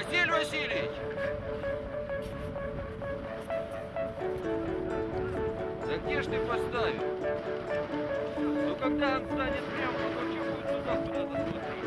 Василий Васильевич! Да где ж ты поставил? Ну когда он станет прямо, то будет туда, куда-то смотреть.